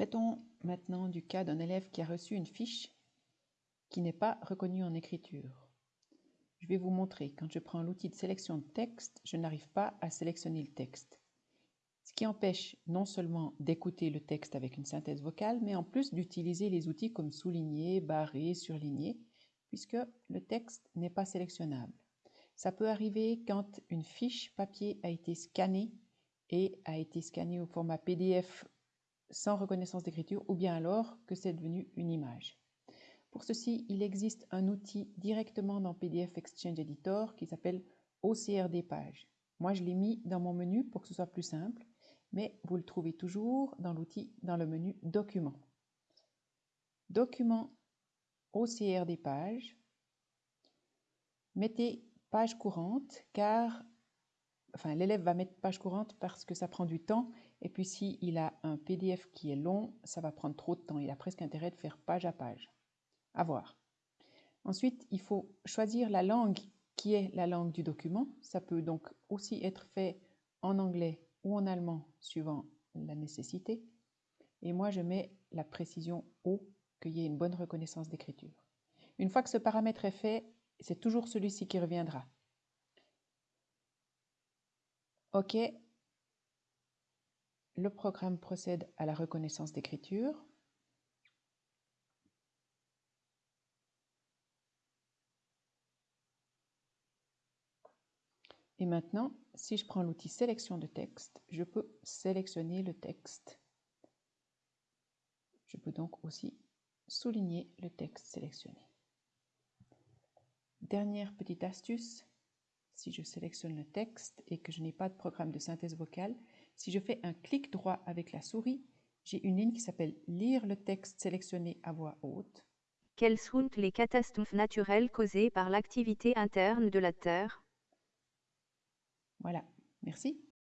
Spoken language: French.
Traitons maintenant du cas d'un élève qui a reçu une fiche qui n'est pas reconnue en écriture. Je vais vous montrer, quand je prends l'outil de sélection de texte, je n'arrive pas à sélectionner le texte. Ce qui empêche non seulement d'écouter le texte avec une synthèse vocale, mais en plus d'utiliser les outils comme souligner, barrer, surligner, puisque le texte n'est pas sélectionnable. Ça peut arriver quand une fiche papier a été scannée et a été scannée au format PDF sans reconnaissance d'écriture ou bien alors que c'est devenu une image. Pour ceci, il existe un outil directement dans PDF Exchange Editor qui s'appelle OCR des pages. Moi, je l'ai mis dans mon menu pour que ce soit plus simple, mais vous le trouvez toujours dans l'outil dans le menu Documents. Document OCR des pages. Mettez page courante car l'élève va mettre page courante parce que ça prend du temps et puis s'il a un PDF qui est long, ça va prendre trop de temps. Il a presque intérêt de faire page à page. À voir. Ensuite, il faut choisir la langue qui est la langue du document. Ça peut donc aussi être fait en anglais ou en allemand suivant la nécessité. Et moi, je mets la précision O, qu'il y ait une bonne reconnaissance d'écriture. Une fois que ce paramètre est fait, c'est toujours celui-ci qui reviendra. OK, le programme procède à la reconnaissance d'écriture. Et maintenant, si je prends l'outil sélection de texte, je peux sélectionner le texte. Je peux donc aussi souligner le texte sélectionné. Dernière petite astuce, si je sélectionne le texte et que je n'ai pas de programme de synthèse vocale, si je fais un clic droit avec la souris, j'ai une ligne qui s'appelle Lire le texte sélectionné à voix haute. Quelles sont les catastrophes naturelles causées par l'activité interne de la Terre? Voilà, merci.